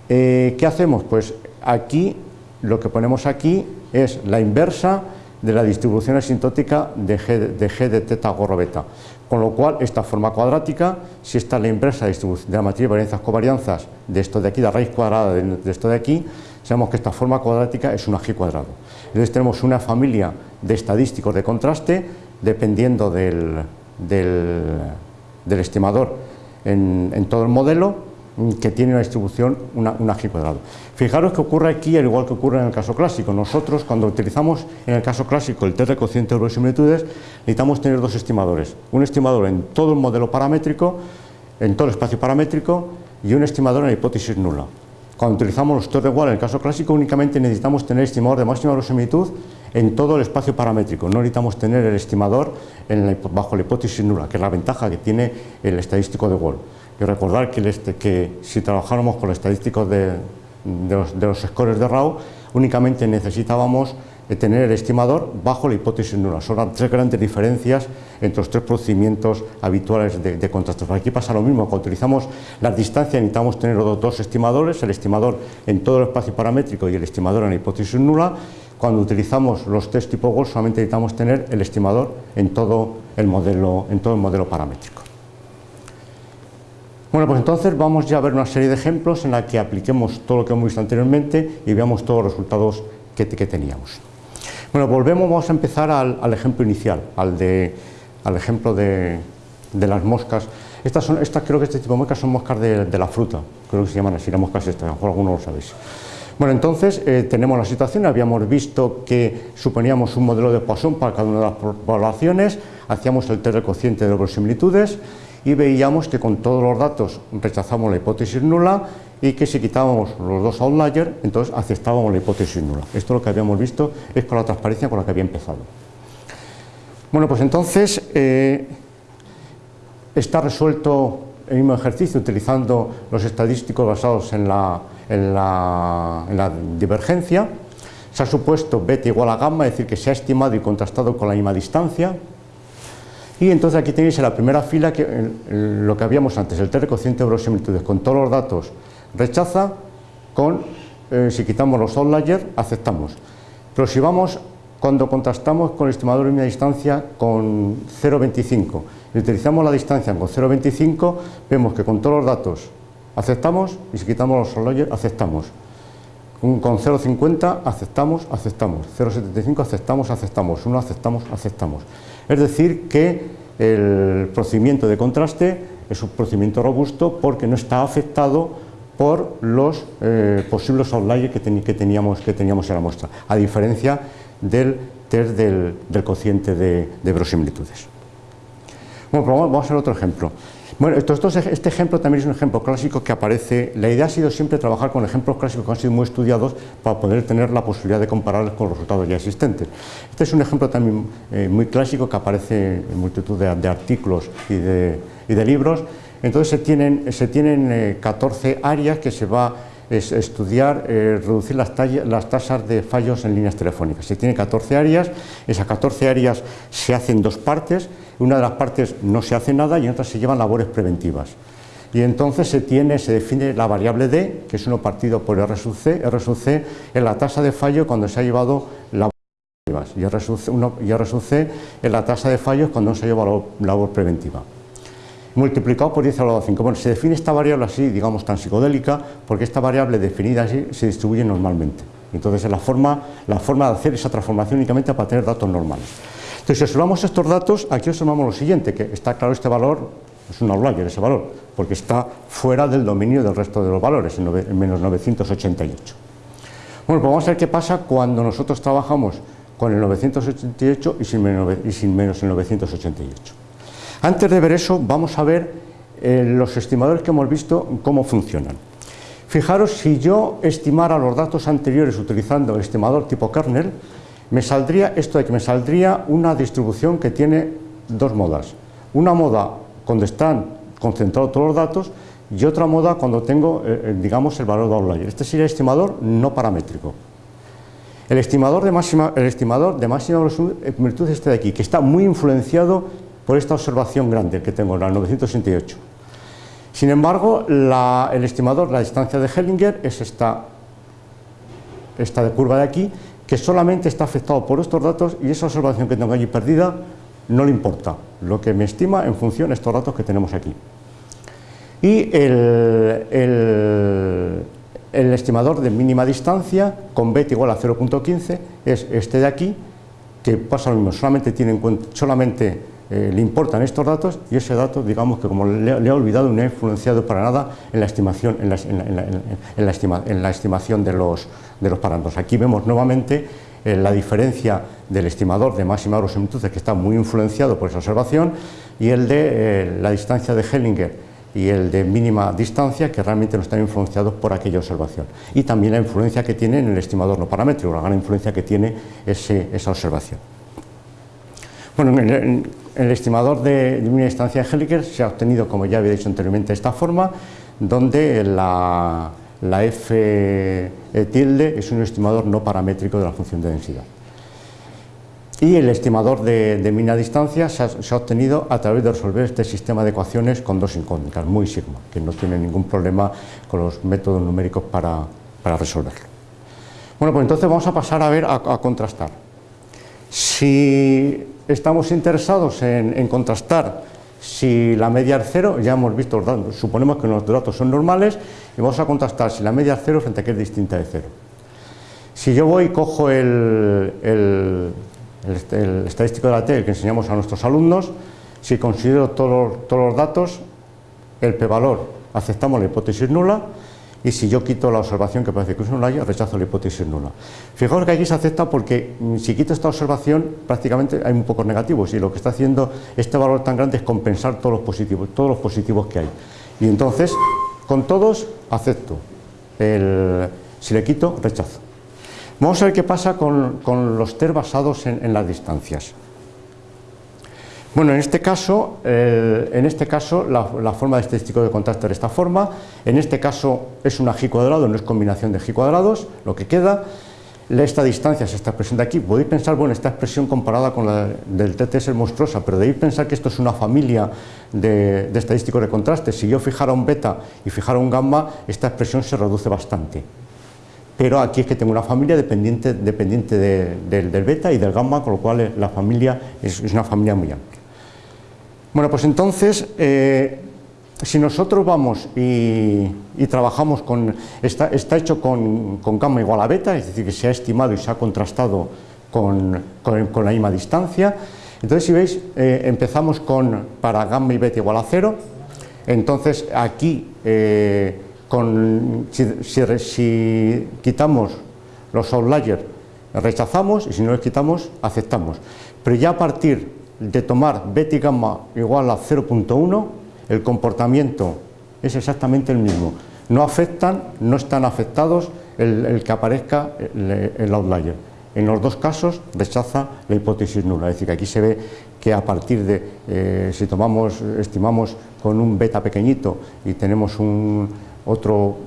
S2: Eh, ¿Qué hacemos? Pues aquí, lo que ponemos aquí es la inversa de la distribución asintótica de G de, G de teta gorro beta. Con lo cual, esta forma cuadrática, si esta es la inversa de, de la matriz de varianzas covarianzas de esto de aquí, la raíz cuadrada de, esto de aquí, sabemos que esta forma cuadrática es una G cuadrado. Entonces tenemos una familia de estadísticos de contraste dependiendo del, del estimador en, todo el modelo que tiene una distribución, una, una G cuadrado. Fijaros que ocurre aquí, al igual que ocurre en el caso clásico. Nosotros, cuando utilizamos en el caso clásico el test de cociente de verosimilitudes, necesitamos tener dos estimadores. Un estimador en todo el modelo paramétrico, en todo el espacio paramétrico, y un estimador en la hipótesis nula. Cuando utilizamos los test de Wall en el caso clásico, únicamente necesitamos tener estimador de máxima verosimilitud en todo el espacio paramétrico. No necesitamos tener el estimador bajo la hipótesis nula, que es la ventaja que tiene el estadístico de Wall. Y recordar que, este, que si trabajáramos con los estadísticos de, los, scores de RAW, únicamente necesitábamos tener el estimador bajo la hipótesis nula. Son las tres grandes diferencias entre los tres procedimientos habituales de, de contrastes. Aquí pasa lo mismo, cuando utilizamos las distancias necesitamos tener los dos estimadores, el estimador en todo el espacio paramétrico y el estimador en la hipótesis nula, cuando utilizamos los test tipo Gauss solamente necesitamos tener el estimador en todo el modelo paramétrico. Bueno, pues entonces vamos ya a ver una serie de ejemplos en la que apliquemos todo lo que hemos visto anteriormente y veamos todos los resultados que, teníamos. Bueno, volvemos, vamos a empezar al, ejemplo inicial, al, ejemplo de, las moscas. Estas, creo que este tipo de moscas son moscas de, la fruta, creo que se llaman así, las moscas estas, a lo mejor algunos lo sabéis. Bueno, entonces eh, tenemos la situación, habíamos visto que suponíamos un modelo de Poisson para cada una de las poblaciones, hacíamos el test de cociente de verosimilitudes y veíamos que con todos los datos rechazamos la hipótesis nula y que si quitábamos los dos outliers, entonces aceptábamos la hipótesis nula. Esto lo que habíamos visto es con la transparencia con la que había empezado. Bueno, pues entonces eh, está resuelto el mismo ejercicio utilizando los estadísticos basados en la la, divergencia, se ha supuesto beta igual a gamma, es decir, que se ha estimado y contrastado con la misma distancia, y entonces aquí tenéis en la primera fila que, lo que habíamos antes, el test de cociente de verosimilitudes, con todos los datos rechaza, con, eh, si quitamos los outliers, aceptamos. Pero si vamos, cuando contrastamos con el estimador de media distancia con 0,25 y utilizamos la distancia con 0,25, vemos que con todos los datos aceptamos y si quitamos los outliers aceptamos. Con 0,50 aceptamos, aceptamos, 0,75 aceptamos, aceptamos, 1 aceptamos, aceptamos. Es decir que el procedimiento de contraste es un procedimiento robusto porque no está afectado por los eh, posibles outliers que, teníamos, que teníamos en la muestra, a diferencia del test del, cociente de, de verosimilitudes. Bueno, pues vamos a hacer otro ejemplo. Bueno, este ejemplo también es un ejemplo clásico que aparece. La idea ha sido siempre trabajar con ejemplos clásicos que han sido muy estudiados para poder tener la posibilidad de compararlos con los resultados ya existentes. Este es un ejemplo también eh, muy clásico que aparece en multitud de, artículos y de, libros. Entonces se tienen, se tienen 14 eh, áreas que se va a estudiar, eh, reducir las, las, tasas de fallos en líneas telefónicas. Se tiene 14 áreas, esas 14 áreas se hacen dos partes, una de las partes no se hace nada y en otra se llevan labores preventivas. Y entonces se, tiene, se define la variable D, que es uno partido por R sub C. R sub C es la tasa de fallo cuando se ha llevado labores preventivas y R sub, C es la tasa de fallos cuando no se ha llevado labor preventiva multiplicado por 10 elevado a 5. Bueno, se define esta variable así, digamos, tan psicodélica, porque esta variable definida así se distribuye normalmente. Entonces es la forma, la forma de hacer esa transformación únicamente para tener datos normales. Entonces, si observamos estos datos, aquí observamos lo siguiente, que está claro este valor, es un outlier ese valor, porque está fuera del dominio del resto de los valores, en, menos 988. Bueno, pues vamos a ver qué pasa cuando nosotros trabajamos con el 988 y sin menos, el 988. Antes de ver eso, vamos a ver eh, los estimadores que hemos visto, cómo funcionan. Fijaros, si yo estimara los datos anteriores utilizando el estimador tipo kernel, me saldría esto de que me saldría una distribución que tiene dos modas. Una moda cuando están concentrados todos los datos y otra moda cuando tengo, eh, eh, digamos, el valor de outlier. Este sería el estimador no paramétrico. El estimador de máxima, el estimador de máxima virtud es este de aquí, que está muy influenciado por esta observación grande que tengo, la 968. Sin embargo, el estimador, la distancia de Hellinger, es esta, esta de curva de aquí, que solamente está afectado por estos datos y esa observación que tengo allí perdida no le importa, lo que me estima en función de estos datos que tenemos aquí. Y el, el, estimador de mínima distancia con beta igual a 0.15 es este de aquí, que pasa lo mismo, solamente tiene en cuenta, solamente eh, le importan estos datos y ese dato, digamos que como le, le, ha olvidado, no ha influenciado para nada en la estimación, en la, en la, en la, estima, en la estimación de los, de los parámetros. Aquí vemos nuevamente eh, la diferencia del estimador de máxima verosimilitud que está muy influenciado por esa observación y el de eh, la distancia de Hellinger y el de mínima distancia que realmente no están influenciados por aquella observación. Y también la influencia que tiene en el estimador no paramétrico, la gran influencia que tiene ese, esa observación. Bueno, en el, estimador de, mínima distancia de se ha obtenido, como ya había dicho anteriormente, esta forma, donde la, f tilde es un estimador no paramétrico de la función de densidad. Y el estimador de, de mínima distancia se ha, se ha, obtenido a través de resolver este sistema de ecuaciones con dos incógnitas, muy sigma, que no tiene ningún problema con los métodos numéricos para, para resolverlo. Bueno, pues entonces vamos a pasar a ver, a, a contrastar. Si estamos interesados en, contrastar si la media es cero, ya hemos visto los datos, suponemos que nuestros datos son normales y vamos a contrastar si la media es cero frente a que es distinta de cero. Si yo voy y cojo el, estadístico de la T, el que enseñamos a nuestros alumnos, si considero todos, todos los datos, el p-valor, aceptamos la hipótesis nula, y si yo quito la observación que parece que es nula, rechazo la hipótesis nula. Fijaos que aquí se acepta porque mm, si quito esta observación, prácticamente hay muy pocos negativos, y lo que está haciendo este valor tan grande es compensar todos los positivos, todos los positivos que hay. Y entonces, con todos, acepto. Si le quito, rechazo. Vamos a ver qué pasa con, con los TER basados en, en, las distancias. Bueno, en este caso, eh, en este caso la, forma de estadístico de contraste de esta forma. En este caso es una G cuadrado, no es combinación de G cuadrados, lo que queda. Esta distancia es esta expresión de aquí. Podéis pensar, bueno, esta expresión comparada con la del TTS es monstruosa, pero debéis pensar que esto es una familia de, estadísticos de contraste. Si yo fijara un beta y fijara un gamma, esta expresión se reduce bastante pero aquí es que tengo una familia dependiente, dependiente de, de, del beta y del gamma, con lo cual la familia es una familia muy amplia. Bueno, pues entonces, eh, si nosotros vamos y, y trabajamos con, está, está hecho con, con, gamma igual a beta, es decir, que se ha estimado y se ha contrastado con, con, la misma distancia, entonces si veis, eh, empezamos con, para gamma y beta igual a cero, entonces aquí eh, con, si, si, si, quitamos los outliers rechazamos y si no los quitamos aceptamos. Pero ya a partir de tomar beta gamma igual a 0.1 el comportamiento es exactamente el mismo. No afectan, no están afectados el, que aparezca el, el, outlier. En los dos casos rechaza la hipótesis nula, es decir, que aquí se ve que a partir de, eh, si tomamos, estimamos con un beta pequeñito y tenemos un, otro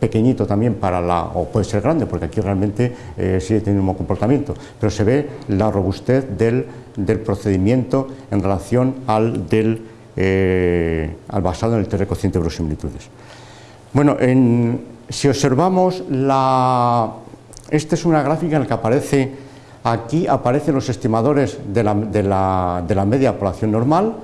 S2: pequeñito también para la, o puede ser grande, porque aquí realmente eh, sigue teniendo mismo comportamiento, pero se ve la robustez del, del procedimiento en relación al, del, eh, al basado en el test cociente de verosimilitudes. Bueno, en, si observamos la... Esta es una gráfica en la que aparece, aquí aparecen los estimadores de la, de la, de la media población normal,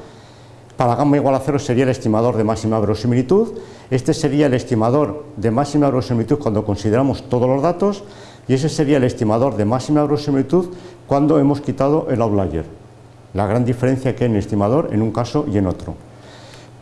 S2: para gamma igual a cero sería el estimador de máxima verosimilitud, este sería el estimador de máxima verosimilitud cuando consideramos todos los datos y ese sería el estimador de máxima verosimilitud cuando hemos quitado el outlier. La gran diferencia que hay en el estimador en un caso y en otro.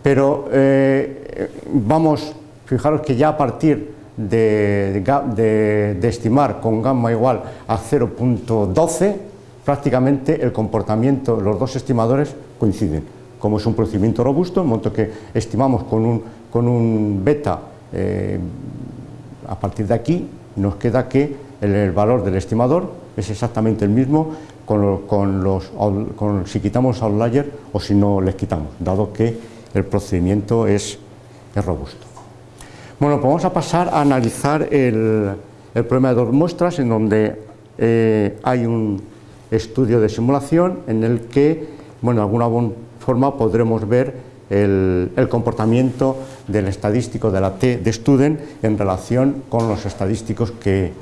S2: Pero eh, vamos, fijaros que ya a partir de, estimar con gamma igual a 0.12, prácticamente el comportamiento, los dos estimadores coinciden como es un procedimiento robusto, en momento que estimamos con un, con un beta, eh, a partir de aquí nos queda que el, valor del estimador es exactamente el mismo con, lo, con los, con, si quitamos outlier o si no les quitamos, dado que el procedimiento es, es robusto. Bueno, pues vamos a pasar a analizar el, el problema de dos muestras en donde eh, hay un estudio de simulación en el que, bueno, alguna forma podremos ver el, el, comportamiento del estadístico de la T de Student en relación con los estadísticos que,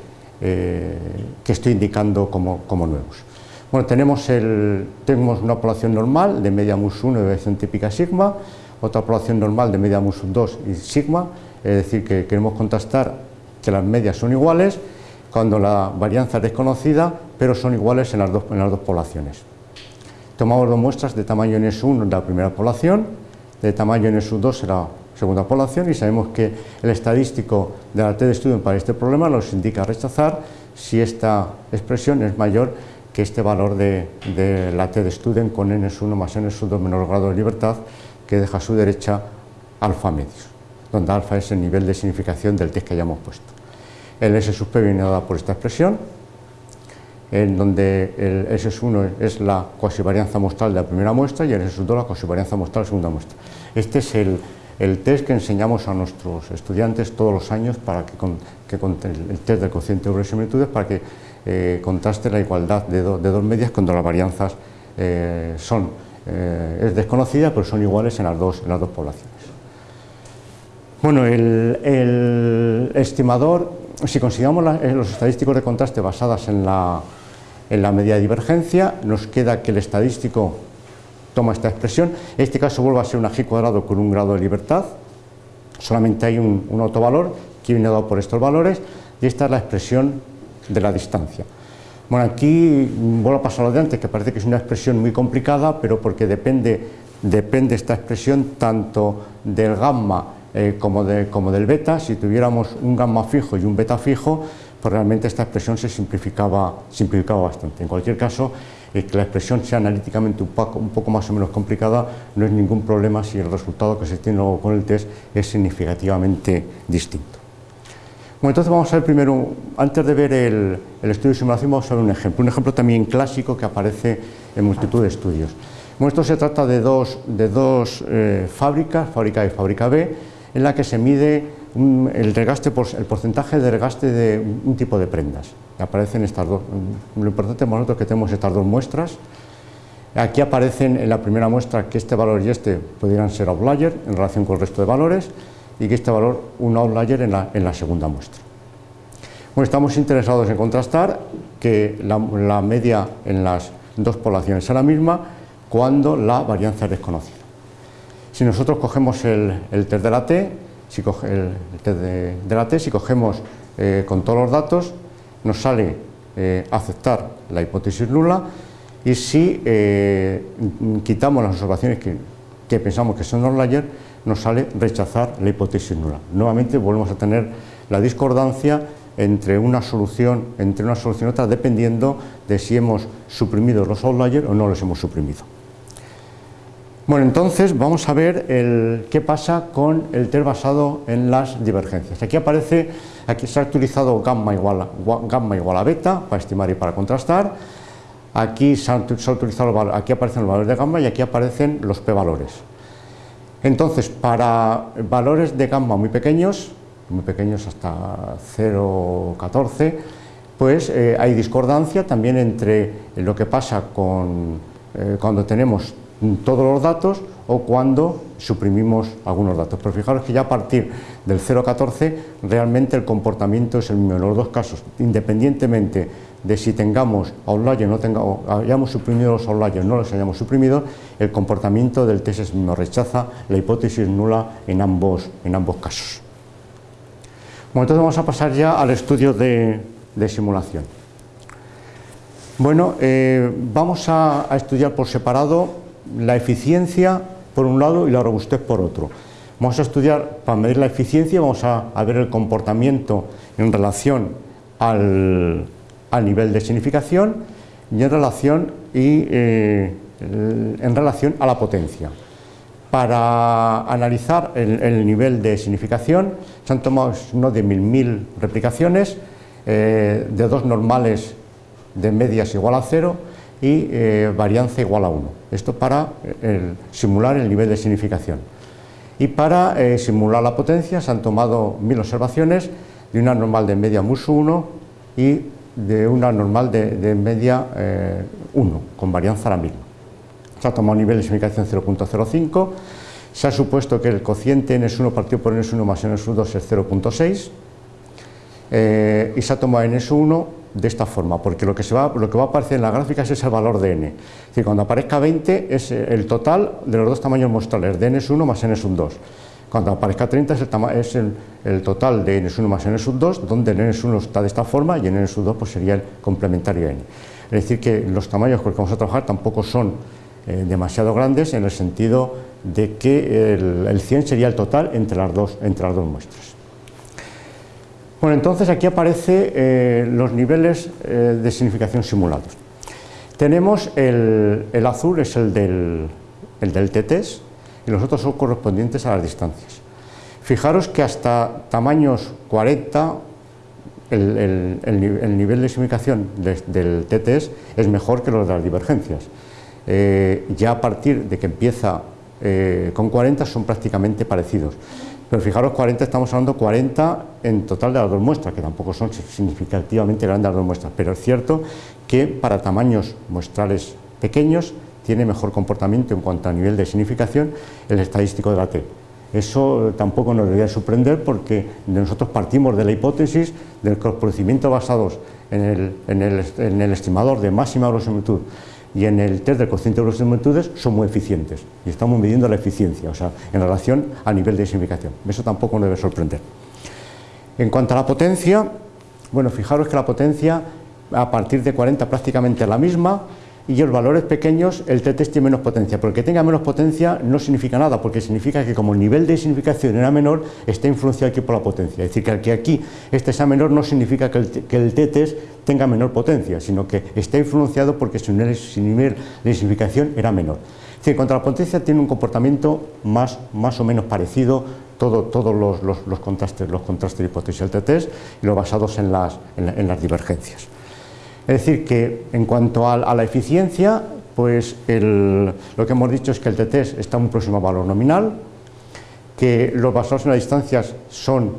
S2: eh, que estoy indicando como, nuevos. Bueno, tenemos, el, tenemos una población normal de media mus 1 y variación típica sigma, otra población normal de media mus 2 y sigma, es decir, que queremos contrastar que las medias son iguales cuando la varianza es desconocida, pero son iguales en las dos, en las dos poblaciones. tomamos dos muestras de tamaño NS1 en la primera población, de tamaño NS2 en la segunda población y sabemos que el estadístico de la T de estudio para este problema nos indica rechazar si esta expresión es mayor que este valor de, la T de estudio con NS1 más NS2 menor grado de libertad que deja a su derecha alfa medios, donde alfa es el nivel de significación del test que hayamos puesto. El S sub P viene dado por esta expresión, en donde el S1 es la cuasivarianza muestral de la primera muestra y el S2 la cuasivarianza muestral de la segunda muestra. Este es el, test que enseñamos a nuestros estudiantes todos los años para que, el test del cociente de similitudes para que eh, contraste la igualdad de, dos medias cuando las varianzas eh, son, eh, es desconocida pero son iguales en las dos, en las dos poblaciones. Bueno, el, estimador, si consideramos los estadísticos de contraste basadas en la, en la medida de divergencia, nos queda que el estadístico toma esta expresión, en este caso vuelve a ser un g cuadrado con un grado de libertad, solamente hay un, un autovalor que viene dado por estos valores y esta es la expresión de la distancia. Bueno, aquí vuelvo a pasar lo de antes, que parece que es una expresión muy complicada, pero porque depende, depende esta expresión tanto del gamma eh, como, de, como del beta. Si tuviéramos un gamma fijo y un beta fijo, pues realmente esta expresión se simplificaba, simplificaba bastante. En cualquier caso, eh, que la expresión sea analíticamente un poco, un poco, más o menos complicada no es ningún problema si el resultado que se tiene luego con el test es significativamente distinto. Bueno, entonces vamos a ver primero, antes de ver el, estudio de simulación, vamos a ver un ejemplo, un ejemplo también clásico que aparece en multitud de estudios. Bueno, esto se trata de dos, de dos eh, fábricas, fábrica A y fábrica B, en la que se mide el, regaste, el porcentaje de regaste de un tipo de prendas. Aparecen estas dos, lo importante para nosotros es que tenemos estas dos muestras. Aquí aparecen en la primera muestra que este valor y este podrían ser outlier en relación con el resto de valores y que este valor un outlier en la, en la segunda muestra. Bueno, estamos interesados en contrastar que la, media en las dos poblaciones es la misma cuando la varianza es desconocida. Si nosotros cogemos el, test de la T, si coge el, test de, la T, si cogemos eh, con todos los datos, nos sale eh, aceptar la hipótesis nula y si eh, quitamos las observaciones que, que pensamos que son outlier, nos sale rechazar la hipótesis nula. Nuevamente volvemos a tener la discordancia entre una solución entre una solución y otra dependiendo de si hemos suprimido los outliers o no los hemos suprimido. Bueno, entonces vamos a ver el, qué pasa con el test basado en las divergencias. Aquí aparece, aquí se ha utilizado gamma igual, a, gamma igual a beta para estimar y para contrastar. Aquí, se ha, utilizado, aquí aparecen los valores de gamma y aquí aparecen los p-valores. Entonces, para valores de gamma muy pequeños, muy pequeños hasta 0,14, pues eh, hay discordancia también entre lo que pasa con, eh, cuando tenemos todos los datos o cuando suprimimos algunos datos. Pero fijaros que ya a partir del 0,14 realmente el comportamiento es el mismo en los dos casos, independientemente de si tengamos outlier no tengamos, hayamos suprimido los outliers no los hayamos suprimido, el comportamiento del test es mismo, rechaza la hipótesis nula en ambos, en ambos casos. Bueno, entonces vamos a pasar ya al estudio de, simulación. Bueno, eh, vamos a, estudiar por separado la eficiencia por un lado y la robustez por otro. Vamos a estudiar, para medir la eficiencia, vamos a ver el comportamiento en relación al, a nivel de significación y en relación, y, eh, en relación a la potencia. Para analizar el, nivel de significación se han tomado uno de mil mil replicaciones eh, de dos normales de medias igual a cero y eh, varianza igual a 1. Esto para simular el nivel de significación. Y para simular la potencia se han tomado mil observaciones de una normal de media musu 1 y de una normal de, media 1, eh, con varianza la misma. Se ha tomado nivel de significación 0.05, se ha supuesto que el cociente ns1 partido por ns1 más ns2 es 0.6 eh, y se ha tomado ns1 de esta forma, porque lo que, se va, lo que va a aparecer en la gráfica es el valor de n. Es cuando aparezca 20 es el total de los dos tamaños muestrales, de ns1 más ns2. Cuando aparezca 30 es el, total de n 1 más n 2, donde el n 1 está de esta forma y el n 2 pues sería el complementario n. Es decir, que los tamaños con los que vamos a trabajar tampoco son eh, demasiado grandes en el sentido de que el, 100 sería el total entre las dos, entre las dos muestras. Bueno, entonces aquí aparecen los niveles de significación simulados. Tenemos el, azul, es el del, el TTS, y los otros son correspondientes a las distancias. Fijaros que hasta tamaños 40 el, nivel de significación del TTS es mejor que los de las divergencias. Eh, ya a partir de que empieza eh, con 40 son prácticamente parecidos. Pero fijaros, 40 estamos hablando 40 en total de las dos muestras, que tampoco son significativamente grandes las dos muestras, pero es cierto que para tamaños muestrales pequeños tiene mejor comportamiento en cuanto a nivel de significación el estadístico de la T. Eso tampoco nos debería sorprender porque nosotros partimos de la hipótesis de que los procedimientos basados en el, estimador de máxima verosimilitud y en el test del cociente de verosimilitudes son muy eficientes y estamos midiendo la eficiencia, o sea, en relación al nivel de significación. Eso tampoco nos debe sorprender. En cuanto a la potencia, bueno, fijaros que la potencia a partir de 40 prácticamente es la misma, y los valores pequeños el t tiene menos potencia, porque que tenga menos potencia no significa nada, porque significa que como el nivel de significación era menor, está influenciado aquí por la potencia. Es decir, que, aquí este sea menor no significa que el, que el t tenga menor potencia, sino que está influenciado porque su nivel, de significación era menor. Es decir, contra la potencia tiene un comportamiento más, más o menos parecido todos los, los, contrastes, los contrastes de hipótesis del t y los basados en las, en las divergencias. Es decir, que en cuanto a, la eficiencia, pues lo que hemos dicho es que el TT está muy próximo al valor nominal, que los basados en las distancias son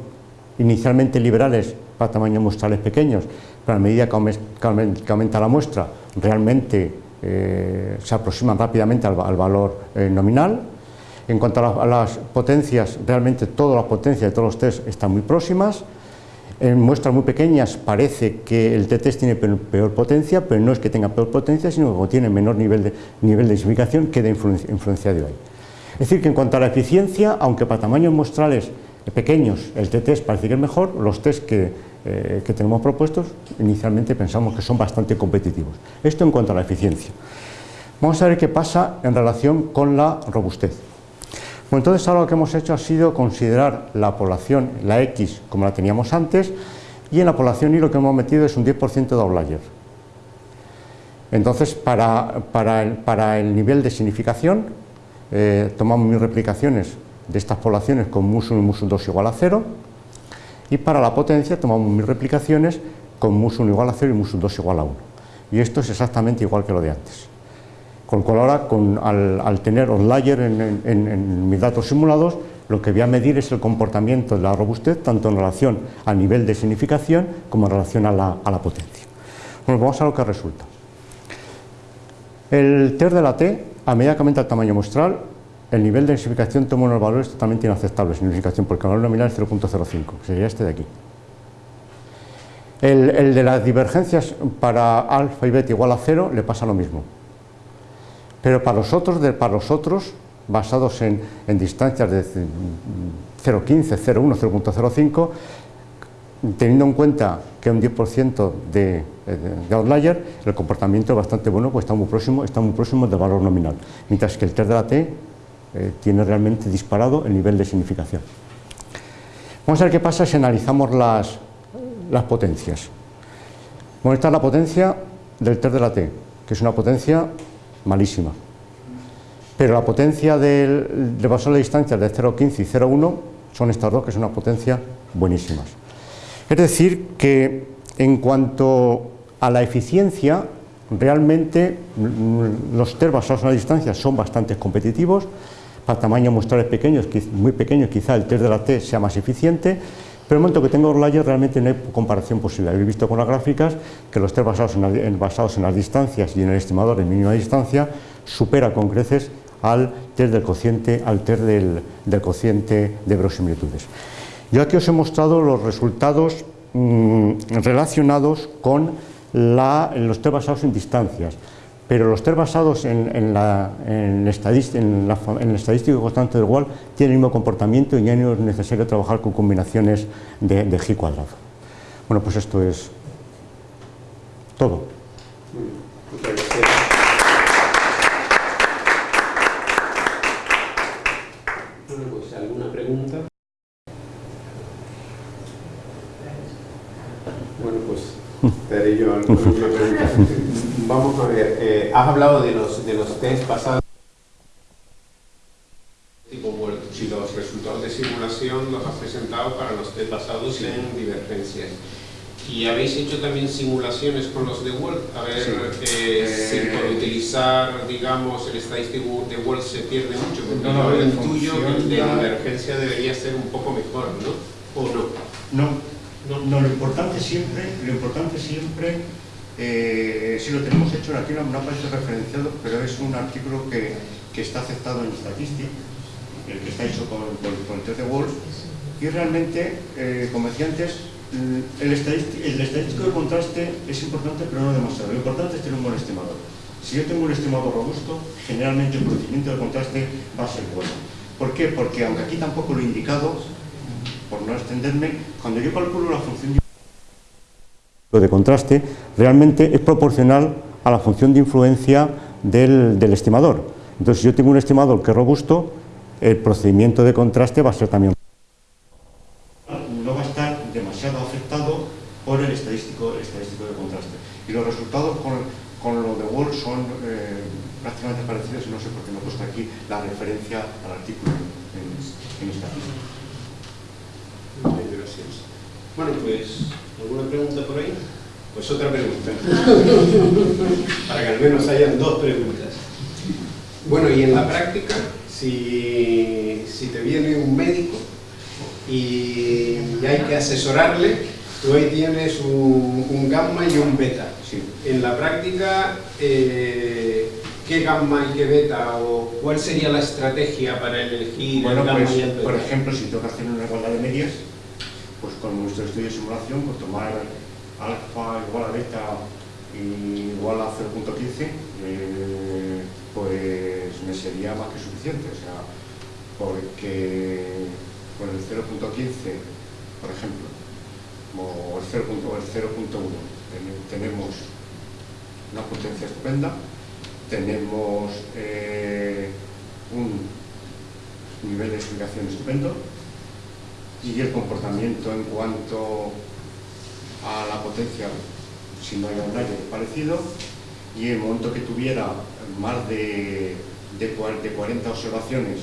S2: inicialmente liberales para tamaños muestrales pequeños, pero a medida que aumenta la muestra, realmente eh, se aproximan rápidamente al, valor eh, nominal. En cuanto a, a, las potencias, realmente todas las potencias de todos los test están muy próximas. En muestras muy pequeñas parece que el t tiene peor potencia, pero no es que tenga peor potencia, sino que tiene menor nivel de, nivel de significación, queda influenciado ahí. Es decir, que en cuanto a la eficiencia, aunque para tamaños muestrales pequeños el t parece que es mejor, los test que, eh, que tenemos propuestos inicialmente pensamos que son bastante competitivos. Esto en cuanto a la eficiencia. Vamos a ver qué pasa en relación con la robustez entonces ahora lo que hemos hecho ha sido considerar la población, la X, como la teníamos antes, y en la población Y lo que hemos metido es un 10% de outlier. Entonces, para, el, nivel de significación, eh, tomamos mis replicaciones de estas poblaciones con mus1 y mus2 igual a 0, y para la potencia tomamos mis replicaciones con mus1 igual a 0 y mus2 igual a 1. Y esto es exactamente igual que lo de antes. Con lo cual ahora, al, tener outlier en, mis datos simulados, lo que voy a medir es el comportamiento de la robustez, tanto en relación al nivel de significación como en relación a la, potencia. Bueno, vamos a lo que resulta. El test de la T, a medida que aumenta el tamaño muestral, el nivel de significación toma unos valores totalmente inaceptables, significación, porque el valor nominal es 0.05, que sería este de aquí. El, el, de las divergencias para alfa y beta igual a 0 le pasa lo mismo. Pero para los otros, para los otros basados en, distancias de 0,15, 0,1, 0.05, teniendo en cuenta que un 10% de, de, outlier, el comportamiento es bastante bueno, pues está muy próximo, está muy próximo del valor nominal, mientras que el test de la T eh, tiene realmente disparado el nivel de significación. Vamos a ver qué pasa si analizamos las, las potencias. Bueno, esta es la potencia del test de la T, que es una potencia malísima. Pero la potencia del, de basal de distancias de 0,15 y 0,1 son estas dos que son una potencia buenísimas. Es decir, que en cuanto a la eficiencia, realmente los test basados en la distancia son bastante competitivos, para tamaños muestrales pequeños, muy pequeños, quizá el test de la T sea más eficiente, pero en el momento que tengo layers realmente no hay comparación posible. Habéis visto con las gráficas que los test basados en, basados en las distancias y en el estimador de mínima distancia supera con creces al test del cociente, al test del, cociente de verosimilitudes. Yo aquí os he mostrado los resultados mm, relacionados con los test basados en distancias pero los test basados en, en, la, en, el la, en, constante del Wall tienen el mismo comportamiento y ya no es necesario trabajar con combinaciones de, de G cuadrado. Bueno, pues esto es todo. Muchas gracias.
S1: Bueno, pues alguna pregunta. Bueno, pues te haré yo alguna pregunta. *laughs* Vamos a ver, eh, has hablado de los, de los test pasados. Tipo Word, si los resultados de simulación los has presentado para los test basados en divergencias. ¿Y habéis hecho también simulaciones con los de Word? A ver
S2: Sí.
S1: eh, si
S2: Eh,
S1: por utilizar, digamos, el estadístico de Word se pierde mucho, porque
S2: No, no,
S1: yo
S2: en
S1: intuyo que el de
S2: de-
S1: divergencia debería ser un poco mejor, ¿no? ¿O no?
S2: No,
S1: No.
S2: no, lo importante siempre, lo importante siempre, eh, lo tenemos hecho aquí, no aparece referenciado, pero es un artículo que, que está aceptado en Statistics, el que está hecho con, con, con el de Wolf, y realmente, eh, como decía antes, el estadístico, el estadístico de contraste es importante, pero no demasiado. Lo importante es tener un buen estimador. Si yo tengo un estimador robusto, generalmente el procedimiento de contraste va a ser bueno. ¿Por qué? Porque aunque aquí tampoco lo he indicado, por no extenderme, cuando yo calculo la función de contraste, realmente es proporcional a la función de influencia del, del estimador. Entonces, si yo tengo un estimador que es robusto, el procedimiento de contraste va a ser también no va a estar demasiado afectado por el estadístico, el estadístico de contraste. Y los resultados con, con lo de Wall son eh, prácticamente parecidos y no sé por qué no he puesto aquí la referencia al artículo en, en
S1: bien, gracias. Bueno, pues, ¿alguna pregunta por ahí? Pues otra pregunta. *laughs* Para que al menos hayan dos preguntas. Bueno, y en la práctica, si, si te viene un médico y hay que asesorarle, tú ahí tienes un, un gamma y un beta.
S2: Sí.
S1: En la práctica, eh, ¿qué gamma y qué beta? ¿O cuál sería la estrategia para elegir
S2: Bueno,
S1: el gamma
S2: pues,
S1: y el beta?
S2: por ejemplo, si que hacer una igualdad de medias, pues con nuestro estudio de simulación, pues tomar alfa igual a beta igual a 0.15, eh, pues me sería más que suficiente. O sea, porque con el 0.15, por ejemplo, o el 0.1, tenemos una potencia estupenda, tenemos eh, un nivel de explicación estupendo y el comportamiento en cuanto a la potencia, si no hay un aire parecido, y el momento que tuviera más de, de, de 40 observaciones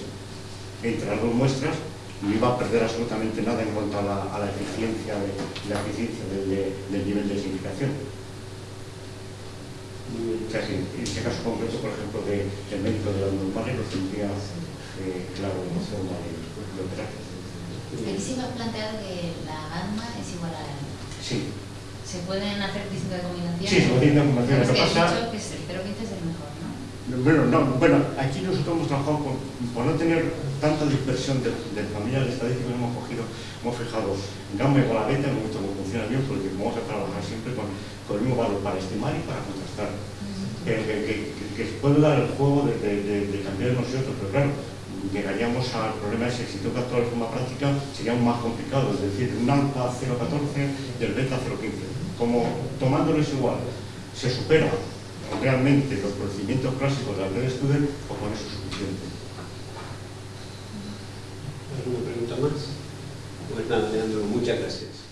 S2: entre las dos muestras, no iba a perder absolutamente nada en cuanto a la, a la eficiencia, de, la eficiencia del, de- del nivel de significación. En este caso concreto, por ejemplo, de, del médico de la normal lo tendría eh, claro en forma de, de operar.
S4: Has planteado que la gamma es igual a la.
S2: Sí,
S4: ¿Se pueden hacer distintas combinaciones?
S2: Sí, se pueden hacer combinaciones.
S4: Pero
S2: que
S4: es que
S2: pasa-
S4: dicho que es- el 0,15 es el mejor, ¿no?
S2: Bueno, no, bueno, aquí nosotros hemos trabajado con, por no tener tanta dispersión de, de familias estadísticas, hemos cogido, hemos fijado gamma igual a beta, hemos visto cómo funciona bien, porque vamos a trabajar siempre con, con el mismo valor para estimar y para contrastar. Que, que, que, que- que se puede dar el juego de, de, de, cambiar unos y otros, pero claro, llegaríamos al problema ese, si tengo que actuar de forma práctica, sería más complicado, es decir, un alfa 0,14 y el beta 0,15. Como tomándolos igual, se supera realmente los procedimientos clásicos de la red student, pues con eso es suficiente.
S1: ¿Alguna pregunta más? Pues nada, Leandro, muchas gracias.